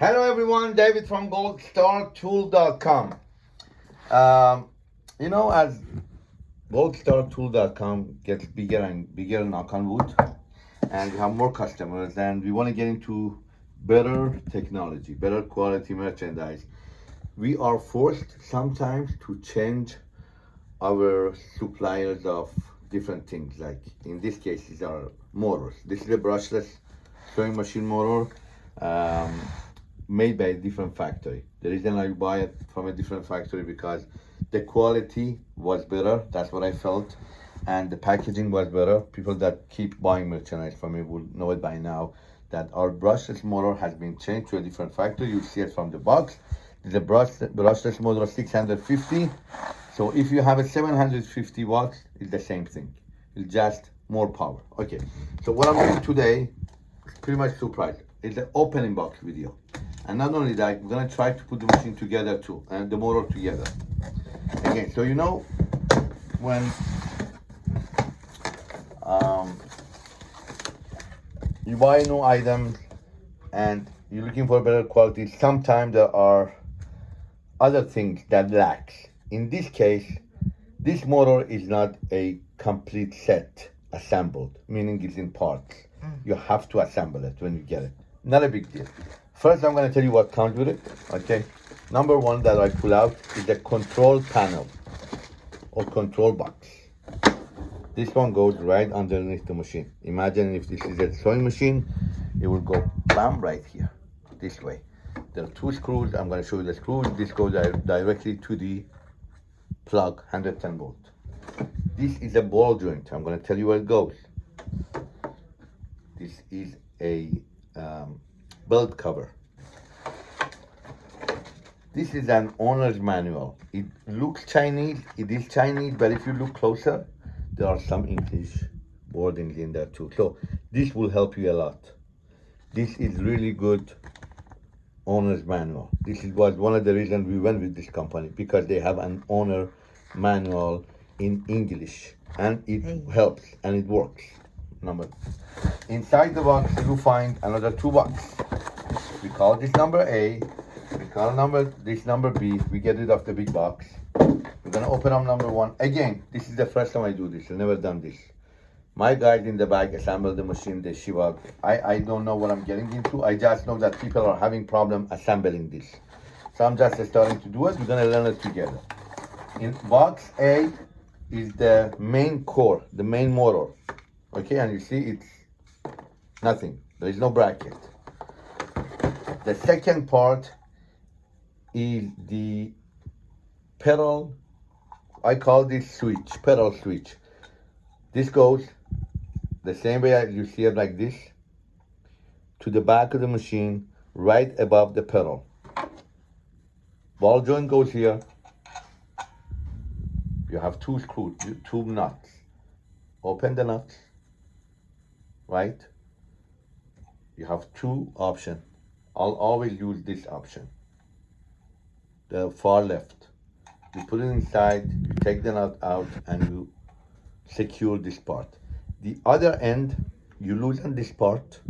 Hello everyone, David from goldstartool.com. Um, you know, as goldstartool.com gets bigger and bigger, knock on wood, and we have more customers, and we want to get into better technology, better quality merchandise. We are forced sometimes to change our suppliers of different things, like in this case, these are motors. This is a brushless sewing machine motor. Um, made by a different factory. The reason I buy it from a different factory because the quality was better. That's what I felt. And the packaging was better. People that keep buying merchandise from me will know it by now that our brushless motor has been changed to a different factory. You see it from the box. The brush, brushless motor 650. So if you have a 750 watts, it's the same thing. It's just more power. Okay, so what I'm doing today, pretty much surprise. It's an opening box video. And not only that, we're gonna try to put the machine together too, and the motor together. Again, so you know, when um, you buy new items and you're looking for better quality, sometimes there are other things that lacks. In this case, this motor is not a complete set assembled, meaning it's in parts. Mm. You have to assemble it when you get it. Not a big deal. First, I'm gonna tell you what comes with it, okay? Number one that I pull out is the control panel or control box. This one goes right underneath the machine. Imagine if this is a sewing machine, it will go bam right here, this way. There are two screws, I'm gonna show you the screws. This goes directly to the plug, 110 volt. This is a ball joint. I'm gonna tell you where it goes. This is a um, belt cover. This is an owner's manual. It looks Chinese, it is Chinese, but if you look closer, there are some English wordings in there too. So this will help you a lot. This is really good owner's manual. This is was one of the reasons we went with this company because they have an owner manual in English and it hey. helps and it works. Number inside the box you find another two boxes we call this number A, we call number this number B, we get rid of the big box. We're gonna open up number one. Again, this is the first time I do this, I've never done this. My guys in the back assemble the machine, they ship out. I, I don't know what I'm getting into. I just know that people are having problem assembling this. So I'm just starting to do it. We're gonna learn it together. In box A is the main core, the main motor. Okay, and you see it's nothing. There is no bracket. The second part is the pedal, I call this switch, pedal switch. This goes the same way as you see it like this, to the back of the machine, right above the pedal. Ball joint goes here. You have two screws, two nuts. Open the nuts, right? You have two options I'll always use this option. The far left. You put it inside, you take the nut out and you secure this part. The other end, you loosen this part,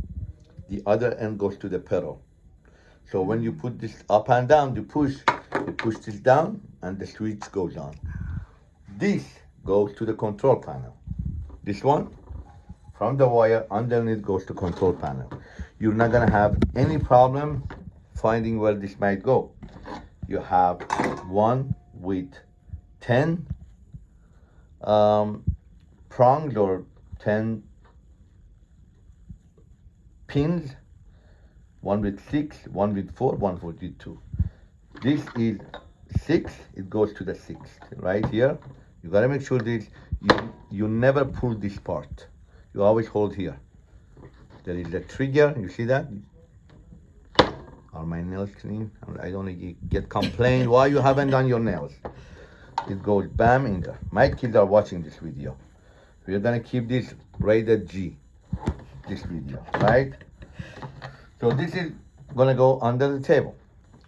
the other end goes to the pedal. So when you put this up and down, you push, you push this down and the switch goes on. This goes to the control panel. This one, from the wire underneath goes to control panel you're not gonna have any problem finding where this might go. You have one with 10 um, prongs or 10 pins, one with six, one with four, one with two. This is six, it goes to the sixth, right here. You gotta make sure this, you, you never pull this part. You always hold here. There is a trigger, you see that? Are my nails clean? I don't get complained why you haven't done your nails. It goes bam in there. My kids are watching this video. We're gonna keep this rated G, this video, right? So this is gonna go under the table.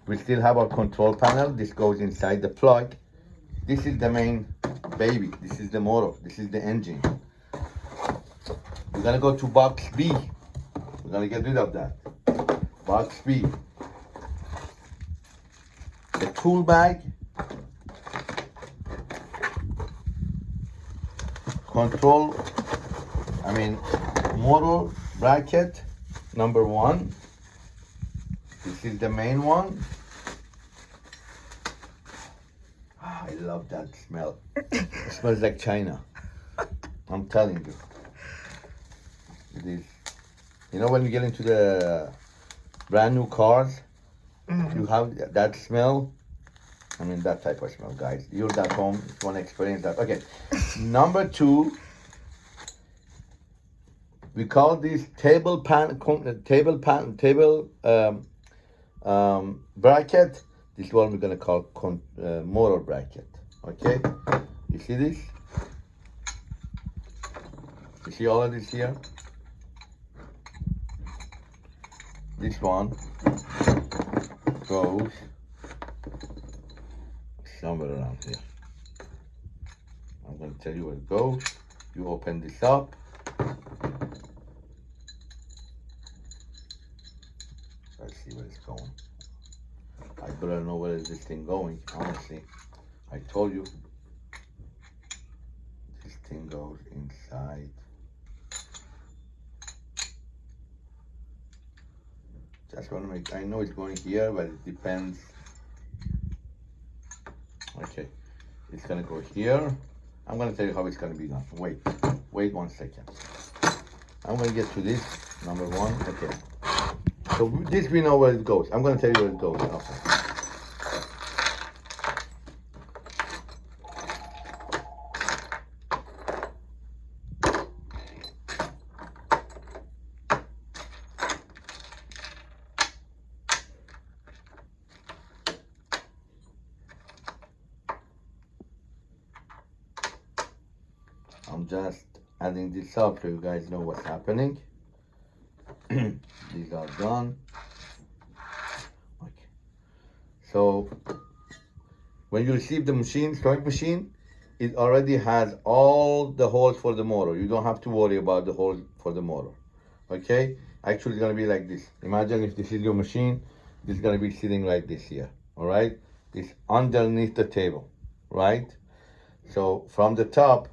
We still have our control panel. This goes inside the plug. This is the main baby. This is the motor. This is the engine. We're gonna go to box B. We're gonna get rid of that. Box B. The tool bag. Control, I mean, motor bracket number one. This is the main one. Ah, I love that smell. it smells like China. I'm telling you. It is. You know when you get into the brand new cars, you have that smell. I mean that type of smell, guys. You're at home, if you want to experience that. Okay. Number two, we call this table pan, table pan, table um, um, bracket. This one we're gonna call con- uh, motor bracket. Okay. You see this? You see all of this here? This one goes somewhere around here. I'm going to tell you where it goes. You open this up. Let's see where it's going. I better know where is this thing going, honestly. I told you. This thing goes inside. Just to make, I know it's going here, but it depends. Okay, it's gonna go here. I'm gonna tell you how it's gonna be done. Wait, wait one second. I'm gonna get to this, number one, okay. So this we know where it goes. I'm gonna tell you where it goes. I'm just adding this up so you guys know what's happening. These are done. Okay. So when you receive the machine, sewing machine, it already has all the holes for the motor. You don't have to worry about the holes for the motor. Okay? Actually, it's gonna be like this. Imagine if this is your machine, this is gonna be sitting like this here. All right? It's underneath the table, right? So from the top,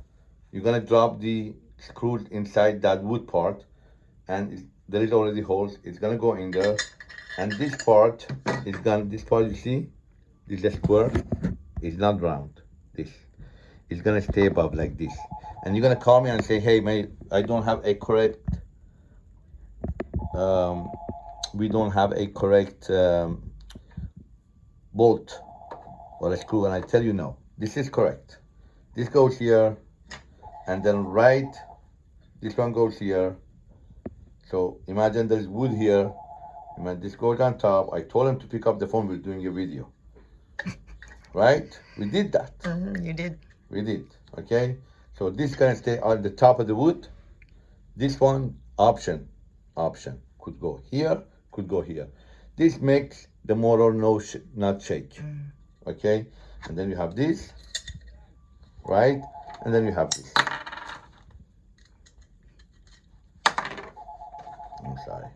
you're gonna drop the screws inside that wood part and there is already holes it's gonna go in there. And this part is gonna this part you see this is a square is not round. This is gonna stay above like this. And you're gonna call me and say hey mate i don't have a correct um, we don't have a correct um, bolt or a screw and i tell you no. This is correct. This goes here and then right this one goes here. So imagine there's wood here. Imagine this goes on top. I told him to pick up the phone. We're doing a video. Right? We did that. Mhm, you did. we did. Okay? So this gonna stay on the top of the wood. This one option. Option. Could go here could go here. This makes the motor no sh- not shake. Okay? And then you have this. Right? And then you have this I'm sorry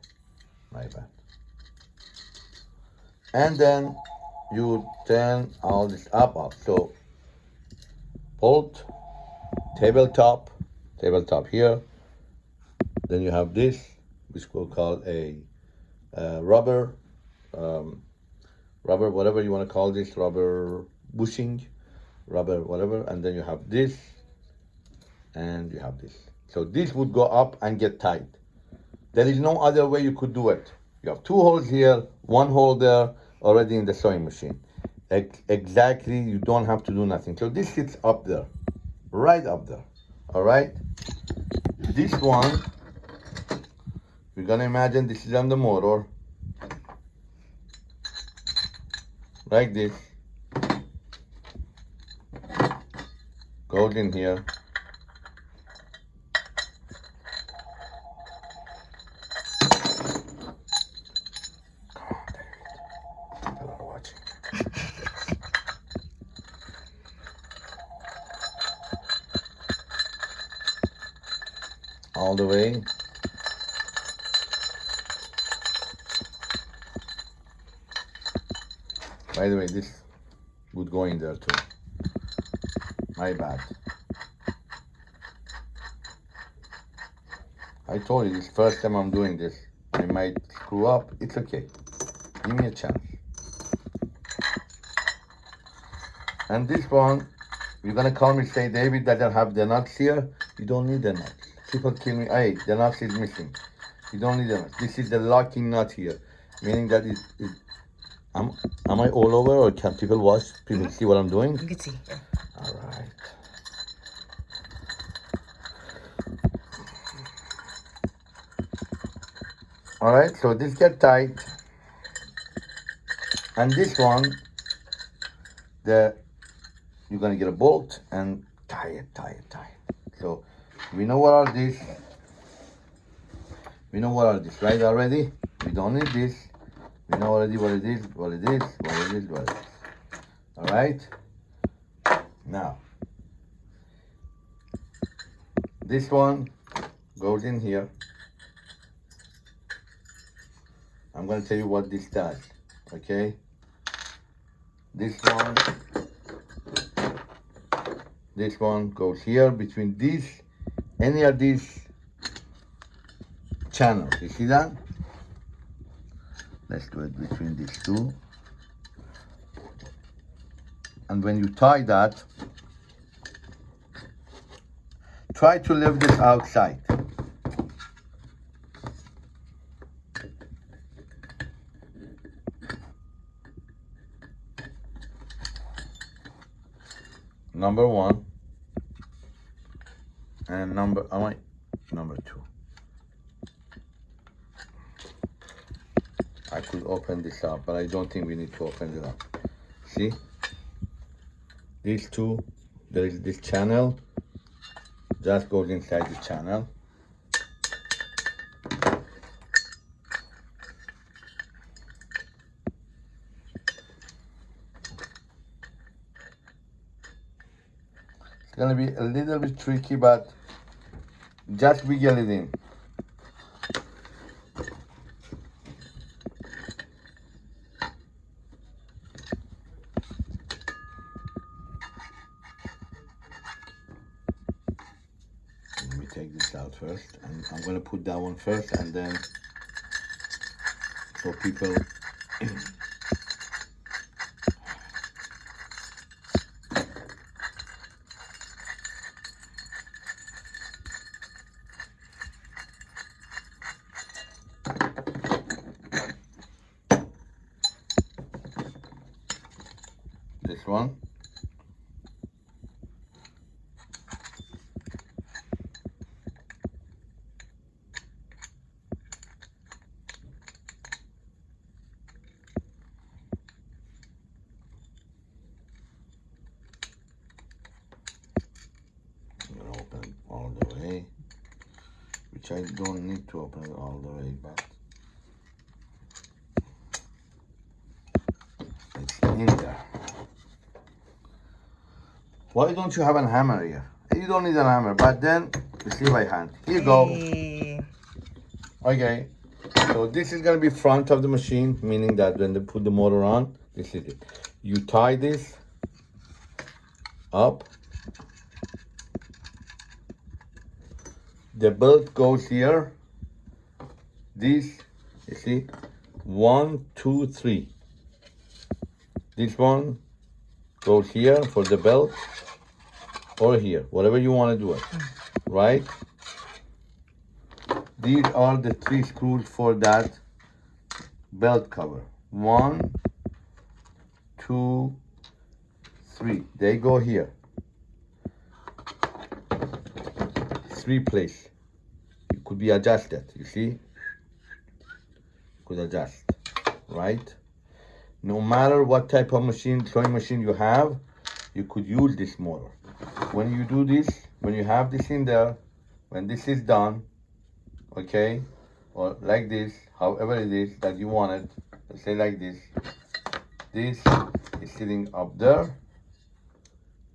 and then you turn all this up up. So bolt tabletop tabletop here. Then you have this which we'll call a uh, rubber um, rubber whatever you want to call this rubber bushing rubber whatever. And then you have this and you have this. So this would go up and get tight there is no other way you could do it. You have two holes here one hole there already in the sewing machine. Ex- exactly you don't have to do nothing. So this sits up there right up there. All right? This one we're gonna imagine this is on the motor. Like this. Goes in here Come on, David. People are watching. All the way. By the way, this would go in there too. My bad. I told you this first time I'm doing this. I might screw up. It's okay. Give me a chance. And this one, you're gonna call me say, David, I have the nuts here. You don't need the nuts. People kill me. Hey, the nuts is missing. You don't need the nuts. This is the locking nut here, meaning that it. it am, am I all over or can people watch? People mm-hmm. see what I'm doing? You can see. Yeah. All right. All right, so this get tight. And this one, the you're gonna get a bolt and tie it, tie it, tie it. So we know what are these. We know what are these, right? Already? We don't need this. We know already what it is, what it is, what it is, what it is. All right. Now, this one goes in here. I'm gonna tell you what this does, okay? This one, this one goes here between these, any of these channels. You see that? Let's do it between these two. And when you tie that, try to leave this outside. Number one. And number, I, number two. I could open this up, but I don't think we need to open it up. See? These two, there is this channel, just goes inside the channel. It's gonna be a little bit tricky, but just wiggle it in. Let me take this out first, and I'm gonna put that one first, and then so people. This one. I'm gonna open it all the way, which I don't need to open it all the way, but it's in there. Why don't you have a hammer here? You don't need a hammer, but then you see by hand. Here you go. Hey. Okay. So this is gonna be front of the machine, meaning that when they put the motor on, this is it. You tie this up. The belt goes here. This, you see, one, two, three. This one goes here for the belt or here, whatever you want to do it, right? These are the three screws for that belt cover. One, two, three. They go here. Three place. It could be adjusted, you see? Could adjust, right? No matter what type of machine, sewing machine you have, you could use this motor. When you do this, when you have this in there, when this is done, okay, or like this, however it is that you want it, let's say like this, this is sitting up there,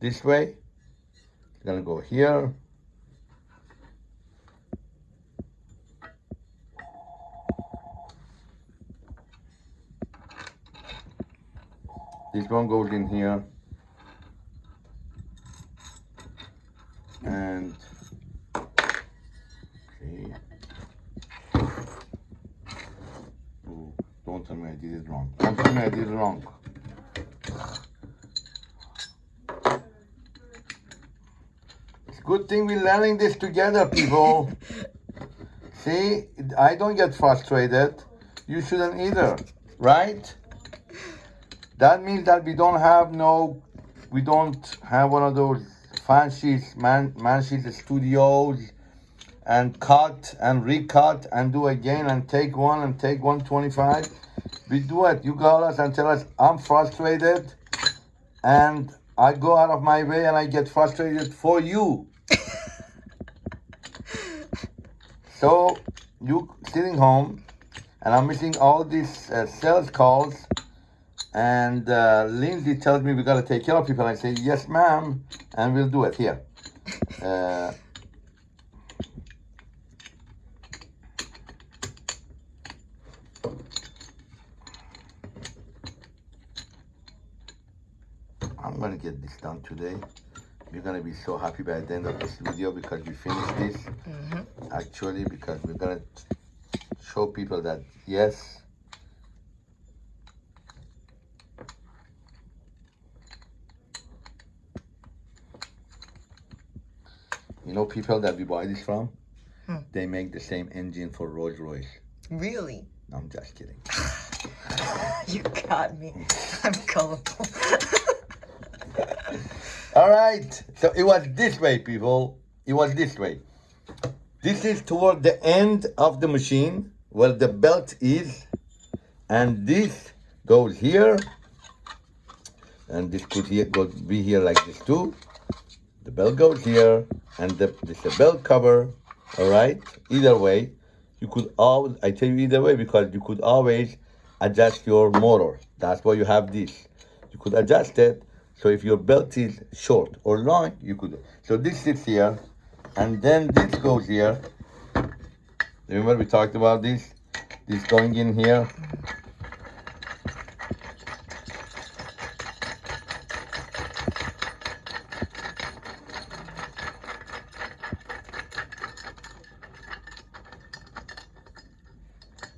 this way, it's gonna go here, This one goes in here. And see. Oh, don't tell me I did it wrong. Don't tell me I did it wrong. It's good thing we're learning this together, people. See, I don't get frustrated. You shouldn't either, right? That means that we don't have no, we don't have one of those fancy man, Manchester studios and cut and recut and do again and take one and take 125. We do it. You call us and tell us I'm frustrated and I go out of my way and I get frustrated for you. so you sitting home and I'm missing all these uh, sales calls and uh, Lindsay tells me we got to take care of people. I say, yes, ma'am, and we'll do it here. Uh, I'm gonna get this done today. You're gonna be so happy by the end of this video because we finished this. Actually, because we're gonna show people that yes, people that we buy this from, Hmm. they make the same engine for Rolls Royce. Really? No, I'm just kidding. You got me. I'm gullible. All right. So it was this way, people. It was this way. This is toward the end of the machine where the belt is. And this goes here. And this could here go be here like this too. The belt goes here. And the, this is a belt cover. All right. Either way, you could always, I tell you either way because you could always adjust your motor. That's why you have this. You could adjust it. So if your belt is short or long, you could. So this sits here, and then this goes here. Remember we talked about this? This going in here.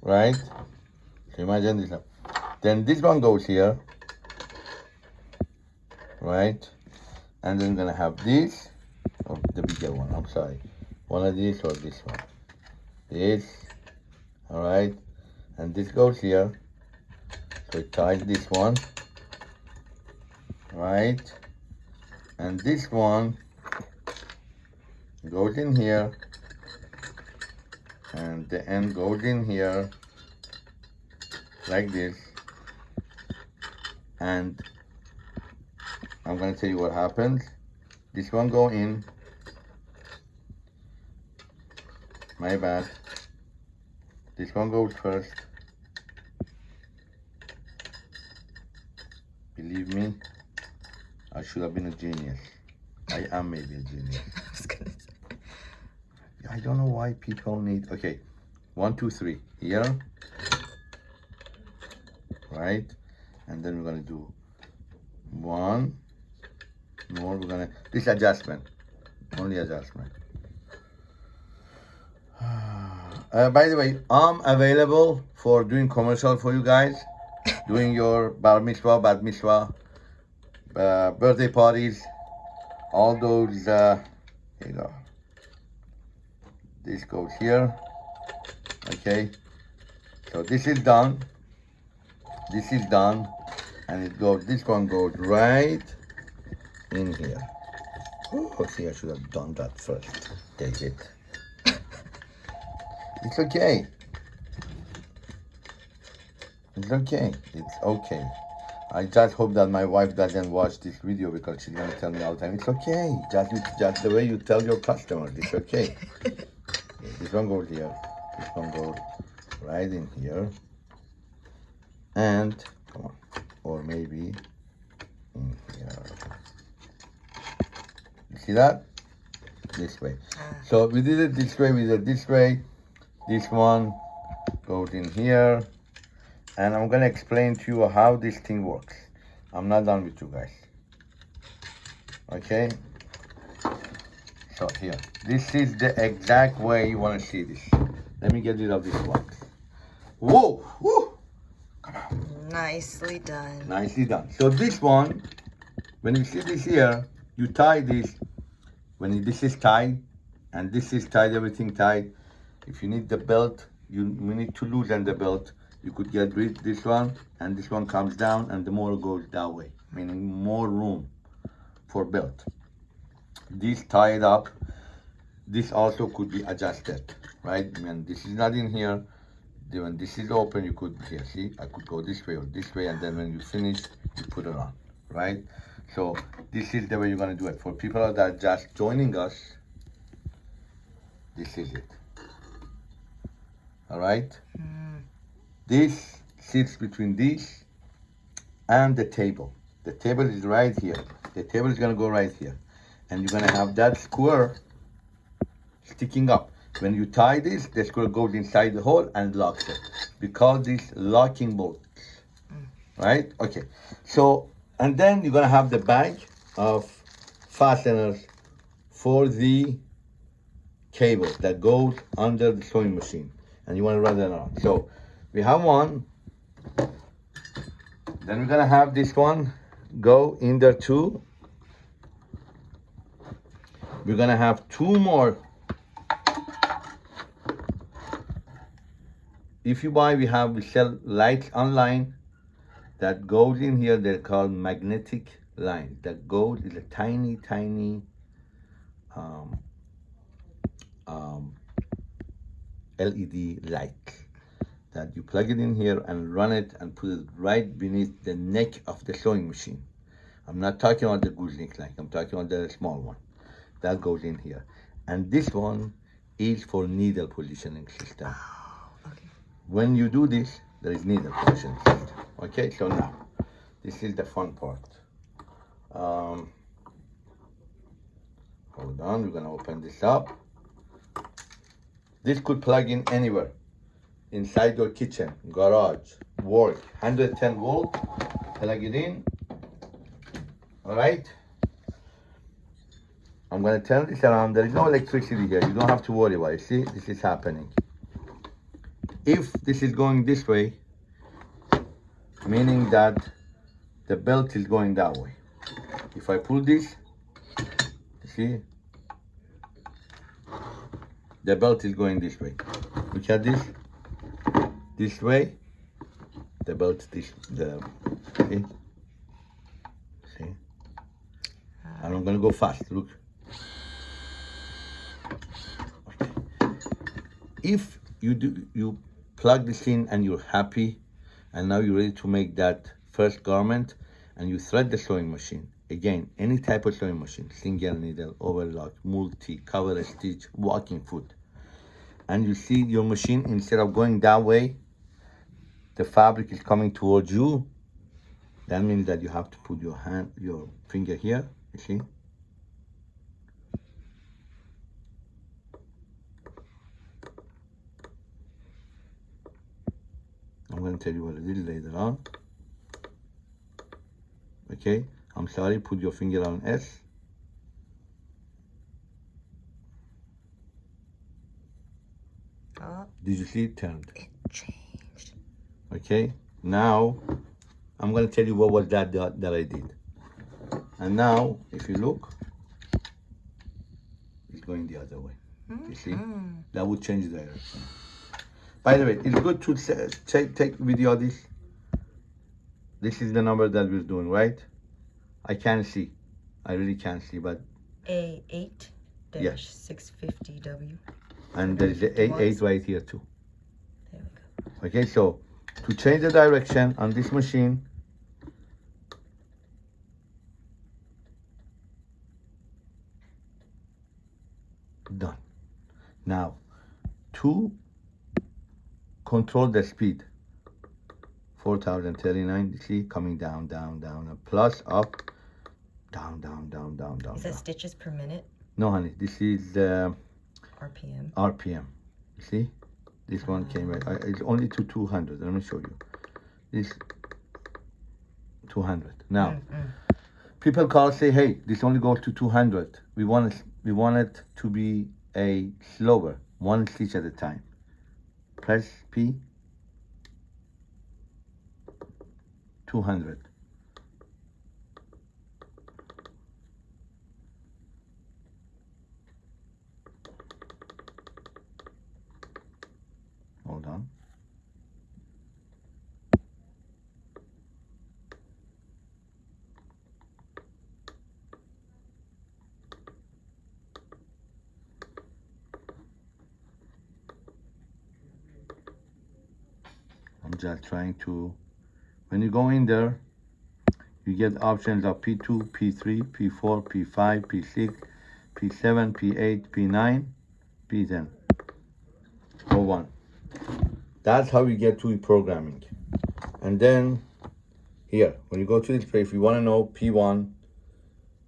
Right? So imagine this. Then this one goes here right? And then gonna have this, or the bigger one, I'm sorry. One of these or this one. This, all right? And this goes here. So it ties this one, right? And this one goes in here. And the end goes in here, like this. And I'm gonna tell you what happens. This one go in. My bad. This one goes first. Believe me, I should have been a genius. I am maybe a genius. I don't know why people need. Okay, one, two, three. Here, right, and then we're gonna do one more. We're gonna this adjustment, only adjustment. Uh, by the way, I'm available for doing commercial for you guys, doing your bar mitzvah, bat mitzvah, uh, birthday parties, all those. Uh, you go this goes here. Okay. So this is done. This is done. And it goes this one goes right in here. Oh see i should have done that first. Take it. It's okay. It's okay. It's okay. I just hope that my wife doesn't watch this video because she's gonna tell me all the time, it's okay. Just just the way you tell your customers, it's okay. This one goes here. This one goes right in here. And come on, or maybe in here. You see that? This way. Ah. So we did it this way. We did it this way. This one goes in here, and I'm gonna explain to you how this thing works. I'm not done with you guys. Okay. So here, this is the exact way you want to see this. Let me get rid of this one. Whoa! Woo! Nicely done. Nicely done. So this one, when you see this here, you tie this. When this is tied, and this is tied, everything tied. If you need the belt, you, you need to loosen the belt. You could get rid this one, and this one comes down, and the motor goes that way, meaning more room for belt. This tied up. This also could be adjusted, right? When this is not in here, then when this is open, you could here see I could go this way or this way, and then when you finish, you put it on, right? So this is the way you're gonna do it. For people that are just joining us, this is it. All right. Hmm. This sits between this and the table. The table is right here. The table is gonna go right here, and you're gonna have that square sticking up. When you tie this, the square goes inside the hole and locks it. Because these locking bolts, mm. right? Okay. So, and then you're gonna have the bag of fasteners for the cable that goes under the sewing machine, and you wanna run that on. So, we have one. Then we're gonna have this one go in there too. We're gonna have two more. If you buy we have we sell lights online that goes in here. They're called magnetic line. That goes is a tiny tiny um, um, led light that you plug it in here and run it and put it right beneath the neck of the sewing machine. I'm not talking about the gooseneck light i'm talking about the small one that goes in here and this one is for needle positioning system Okay. when you do this, there is needle positioning system. Okay, so now, this is the fun part. Um, hold on, we're gonna open this up. This could plug in anywhere. Inside your kitchen, garage, work, 110 volt, plug it in. All right. I'm gonna turn this around. There is no electricity here. You don't have to worry about it. See, this is happening if this is going this way, meaning that the belt is going that way. If I pull this, see, the belt is going this way. Look at this, this way, the belt this, the, see, see, and I'm gonna go fast, look. If you do, you plug this in and you're happy and now you're ready to make that first garment and you thread the sewing machine again any type of sewing machine single needle overlock multi cover stitch walking foot and you see your machine instead of going that way the fabric is coming towards you that means that you have to put your hand your finger here you see I'm going to tell you what I did later on. Okay, I'm sorry, put your finger on S. Oh, Did you see it turned? it changed. Okay, now I'm going to tell you what was that, that that I did. And now, if you look, it's going the other way. You see? Mm. That would change the direction. By the way, it's good to take, take video of this. This is the number that we're doing, right? I can't see. I really can't see, but A8 Yes. 650W. and there is a eight, eight right here too. There we go. Okay, so to change the direction on this machine, done. Now, to control the speed, 4039, see, coming down, down, down, and plus up, down, down, down, down, down. Is that down. stitches per minute? No, honey, this is uh, RPM. RPM. You see, this one came ah. right. I, it's only to 200. Let me show you. This 200. Now, Mm-mm. people call say, hey, this only goes to 200. We want it, we want it to be a slower, one stitch at a time. Press P. 200. Hold on. I'm trying to, when you go in there, you get options of P2, P3, P4, P5, P6, P7, P8, P9, P10, or one. That's how you get to programming. And then here, when you go to display, if you want to know P1,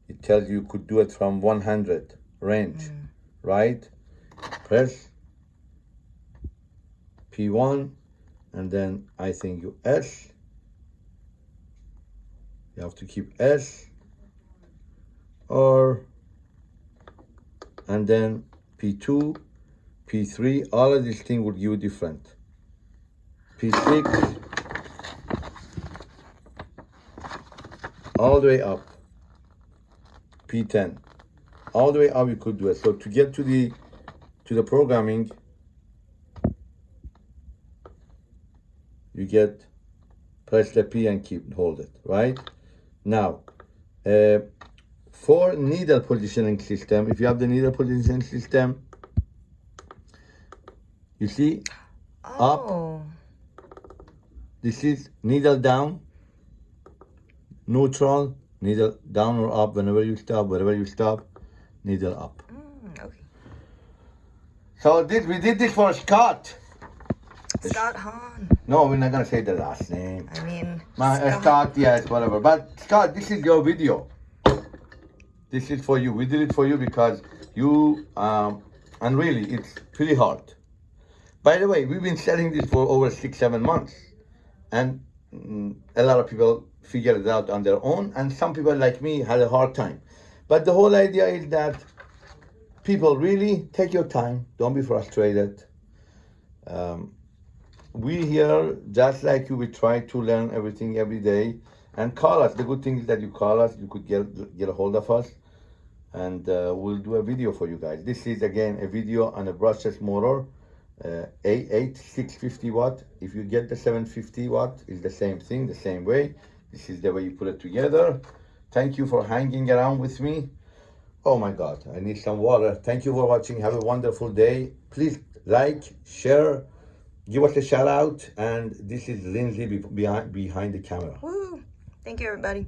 it tells you could do it from 100 range, mm. right? Press P1, and then I think you S. You have to keep S R and then P2, P3. All of these things will give you different. P6, all the way up. P10, all the way up. You could do it. So to get to the to the programming, you get press the P and keep hold it right now uh, for needle positioning system if you have the needle positioning system you see Oh. this is needle down neutral needle down or up whenever you stop wherever you stop needle up Mm, okay. so this we did this for Scott Scott Hahn. no we're not gonna say the last name I mean, My, uh, Scott, yes, whatever. But Scott, this is your video. This is for you. We did it for you because you, um, and really, it's pretty hard. By the way, we've been selling this for over six, seven months, and mm, a lot of people figured it out on their own, and some people like me had a hard time. But the whole idea is that people really take your time. Don't be frustrated. Um, we here, just like you, we try to learn everything every day and call us. The good thing is that you call us, you could get get a hold of us, and uh, we'll do a video for you guys. This is again a video on a brushless motor, uh, A8 650 watt. If you get the 750 watt, it's the same thing, the same way. This is the way you put it together. Thank you for hanging around with me. Oh my God, I need some water. Thank you for watching. Have a wonderful day. Please like, share, give us a shout out. And this is Lindsay behind behind the camera. woo. Thank you, everybody.